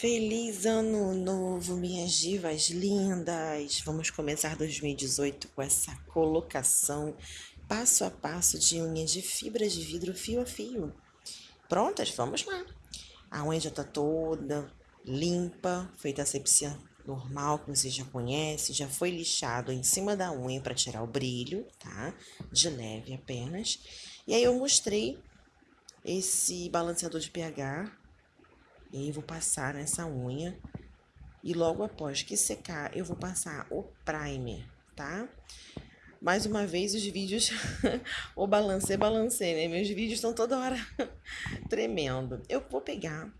Feliz ano novo, minhas divas lindas! Vamos começar 2018 com essa colocação passo a passo de unha de fibra de vidro fio a fio. Prontas? Vamos lá! A unha já tá toda limpa, feita a asepsia normal que você já conhece, já foi lixado em cima da unha para tirar o brilho, tá? De leve apenas. E aí eu mostrei esse balanceador de pH e aí vou passar nessa unha. E logo após que secar, eu vou passar o primer, tá? Mais uma vez, os vídeos, o balancê, balancê, né? Meus vídeos estão toda hora tremendo. Eu vou pegar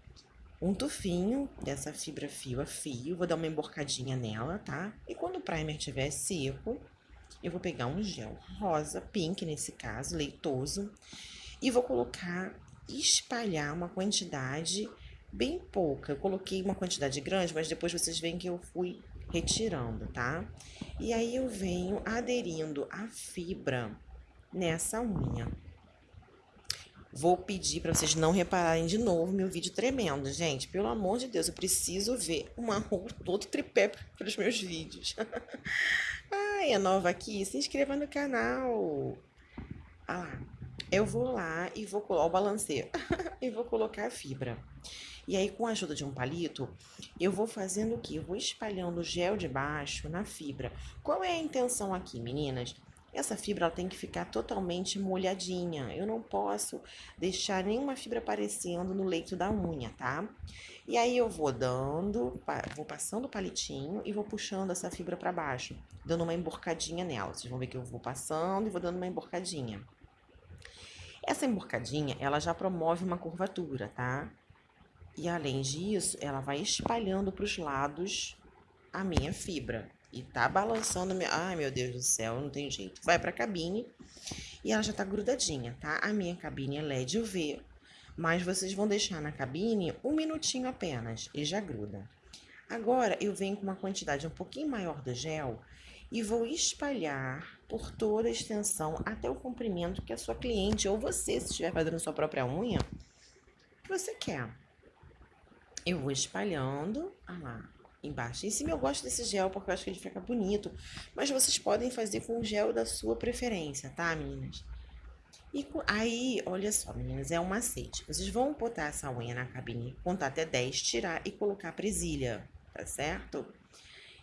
um tufinho dessa fibra fio a fio, vou dar uma emborcadinha nela, tá? E quando o primer estiver seco, eu vou pegar um gel rosa, pink nesse caso, leitoso, e vou colocar, espalhar uma quantidade bem pouca. Eu coloquei uma quantidade grande, mas depois vocês veem que eu fui retirando, tá? E aí eu venho aderindo a fibra nessa unha. Vou pedir para vocês não repararem de novo meu vídeo tremendo, gente. Pelo amor de Deus, eu preciso ver uma outro tripé para os meus vídeos. Ai, é nova aqui? Se inscreva no canal. Ah lá. Eu vou lá e vou colocar o balanceio e vou colocar a fibra. E aí, com a ajuda de um palito, eu vou fazendo o que? Eu vou espalhando o gel de baixo na fibra. Qual é a intenção aqui, meninas? Essa fibra ela tem que ficar totalmente molhadinha. Eu não posso deixar nenhuma fibra aparecendo no leito da unha, tá? E aí eu vou dando, vou passando o palitinho e vou puxando essa fibra para baixo, dando uma emborcadinha nela. Vocês vão ver que eu vou passando e vou dando uma emborcadinha. Essa emborcadinha, ela já promove uma curvatura, tá? E além disso, ela vai espalhando para os lados a minha fibra. E tá balançando minha... Ai, meu Deus do céu, não tem jeito. Vai pra cabine e ela já tá grudadinha, tá? A minha cabine é LED UV, mas vocês vão deixar na cabine um minutinho apenas e já gruda. Agora, eu venho com uma quantidade um pouquinho maior do gel e vou espalhar por toda a extensão até o comprimento que a sua cliente ou você, se estiver fazendo sua própria unha, que você quer. Eu vou espalhando, ah lá, embaixo. Em cima eu gosto desse gel porque eu acho que ele fica bonito, mas vocês podem fazer com o gel da sua preferência, tá, meninas? E aí, olha só, meninas, é um macete. Vocês vão botar essa unha na cabine, contar até 10, tirar e colocar a presilha, tá certo?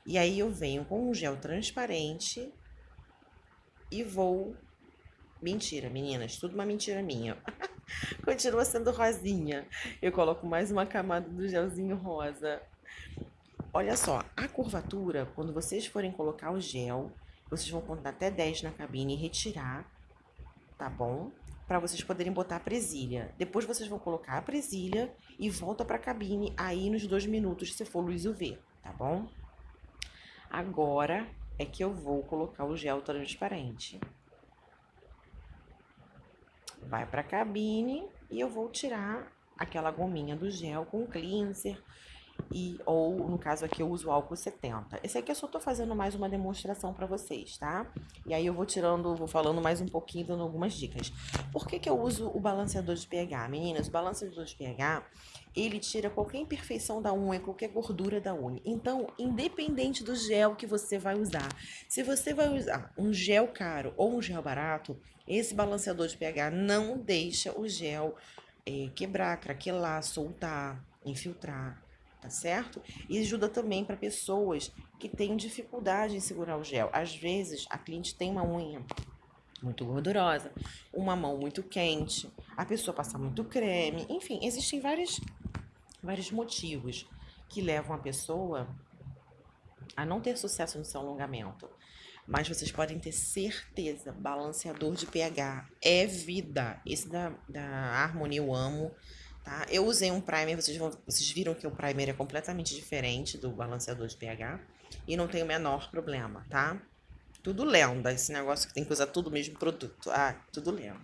E aí eu venho com um gel transparente e vou... Mentira, meninas, tudo uma mentira minha. Continua sendo rosinha. Eu coloco mais uma camada do gelzinho rosa. Olha só, a curvatura, quando vocês forem colocar o gel, vocês vão contar até 10 na cabine e retirar, tá bom? Para vocês poderem botar a presilha. Depois vocês vão colocar a presilha e volta para a cabine aí nos dois minutos, se for luz UV, tá bom? Agora é que eu vou colocar o gel transparente vai para a cabine e eu vou tirar aquela gominha do gel com cleanser e ou no caso aqui eu uso álcool 70. Esse aqui eu só tô fazendo mais uma demonstração para vocês, tá? E aí eu vou tirando, vou falando mais um pouquinho, dando algumas dicas. Por que que eu uso o balanceador de pH? Meninas, o balanceador de pH, ele tira qualquer imperfeição da unha, qualquer gordura da unha. Então, independente do gel que você vai usar, se você vai usar um gel caro ou um gel barato, esse balanceador de pH não deixa o gel é, quebrar, craquelar, soltar, infiltrar, tá certo? E ajuda também para pessoas que têm dificuldade em segurar o gel. Às vezes, a cliente tem uma unha muito gordurosa, uma mão muito quente, a pessoa passa muito creme, enfim, existem vários, vários motivos que levam a pessoa a não ter sucesso no seu alongamento. Mas vocês podem ter certeza, balanceador de pH é vida. Esse da, da Harmony eu amo, tá? Eu usei um primer, vocês, vão, vocês viram que o primer é completamente diferente do balanceador de pH. E não tem o menor problema, tá? Tudo lenda, esse negócio que tem que usar tudo o mesmo produto. Ah, tudo lenda.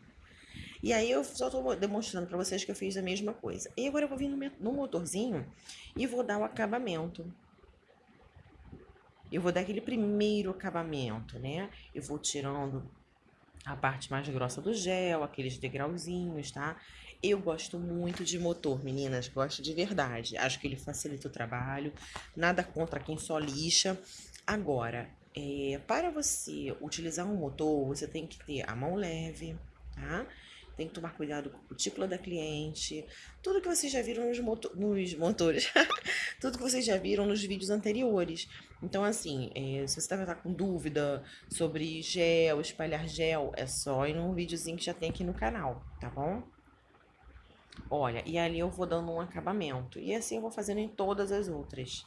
E aí eu só tô demonstrando para vocês que eu fiz a mesma coisa. E agora eu vou vir no motorzinho e vou dar o acabamento eu vou dar aquele primeiro acabamento, né? Eu vou tirando a parte mais grossa do gel, aqueles degrauzinhos, tá? Eu gosto muito de motor, meninas, gosto de verdade. Acho que ele facilita o trabalho, nada contra quem só lixa. Agora, é, para você utilizar um motor, você tem que ter a mão leve, tá? Tem que tomar cuidado com a cutícula da cliente. Tudo que vocês já viram nos, moto nos motores. tudo que vocês já viram nos vídeos anteriores. Então, assim, é, se você tá, tá com dúvida sobre gel, espalhar gel, é só ir num videozinho que já tem aqui no canal, tá bom? Olha, e ali eu vou dando um acabamento. E assim eu vou fazendo em todas as outras.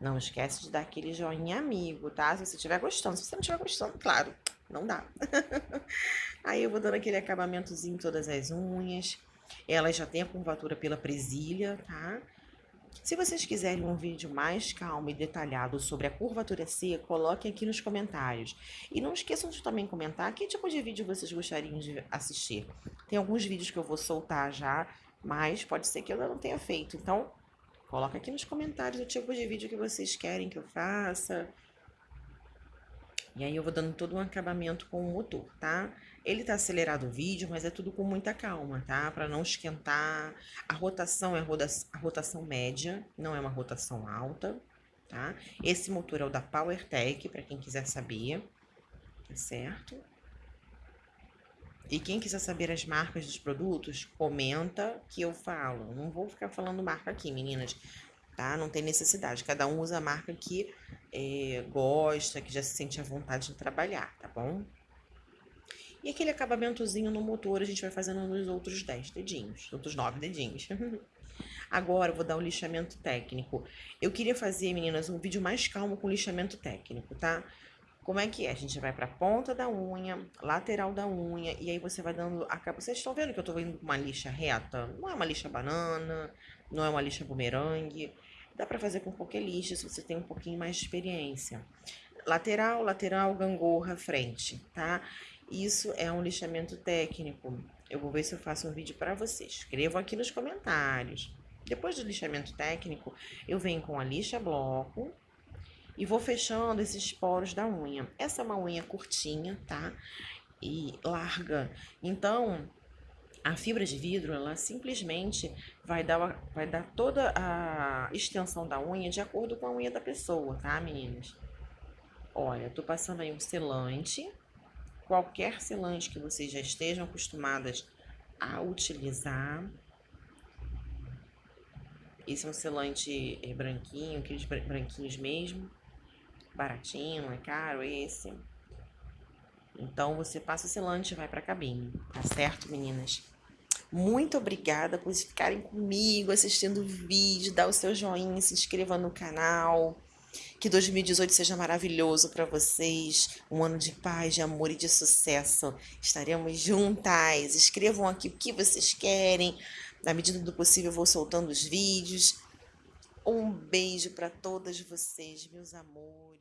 Não esquece de dar aquele joinha amigo, tá? Se você estiver gostando. Se você não estiver gostando, claro, não dá. Aí eu vou dando aquele acabamentozinho em todas as unhas. Ela já tem a curvatura pela presilha, tá? Se vocês quiserem um vídeo mais calmo e detalhado sobre a curvatura C, coloquem aqui nos comentários. E não esqueçam de também comentar que tipo de vídeo vocês gostariam de assistir. Tem alguns vídeos que eu vou soltar já, mas pode ser que eu não tenha feito. Então, coloca aqui nos comentários o tipo de vídeo que vocês querem que eu faça. E aí eu vou dando todo um acabamento com o motor, tá? Ele tá acelerado o vídeo, mas é tudo com muita calma, tá? Para não esquentar. A rotação é a rotação média, não é uma rotação alta, tá? Esse motor é o da PowerTech, para quem quiser saber, tá certo? E quem quiser saber as marcas dos produtos, comenta que eu falo. Não vou ficar falando marca aqui, meninas tá? Não tem necessidade. Cada um usa a marca que é, gosta, que já se sente à vontade de trabalhar, tá bom? E aquele acabamentozinho no motor a gente vai fazendo nos outros 10 dedinhos, outros 9 dedinhos. Agora eu vou dar um lixamento técnico. Eu queria fazer, meninas, um vídeo mais calmo com lixamento técnico, tá? Como é que é? A gente vai pra ponta da unha, lateral da unha, e aí você vai dando a capa. Vocês estão vendo que eu tô com uma lixa reta? Não é uma lixa banana, não é uma lixa bumerangue. Dá pra fazer com qualquer lixa se você tem um pouquinho mais de experiência. Lateral, lateral, gangorra, frente, tá? Isso é um lixamento técnico. Eu vou ver se eu faço um vídeo para vocês. Escrevam aqui nos comentários. Depois do lixamento técnico, eu venho com a lixa bloco, e vou fechando esses poros da unha. Essa é uma unha curtinha, tá? E larga. Então, a fibra de vidro, ela simplesmente vai dar, vai dar toda a extensão da unha de acordo com a unha da pessoa, tá, meninas? Olha, tô passando aí um selante. Qualquer selante que vocês já estejam acostumadas a utilizar. Esse é um selante é, branquinho, aqueles branquinhos mesmo baratinho, é caro esse. Então você passa o selante e vai para a cabine, tá certo, meninas? Muito obrigada por ficarem comigo assistindo o vídeo, dá o seu joinha, se inscreva no canal. Que 2018 seja maravilhoso para vocês, um ano de paz, de amor e de sucesso. Estaremos juntas. Escrevam aqui o que vocês querem. Na medida do possível, eu vou soltando os vídeos. Um beijo para todas vocês, meus amores.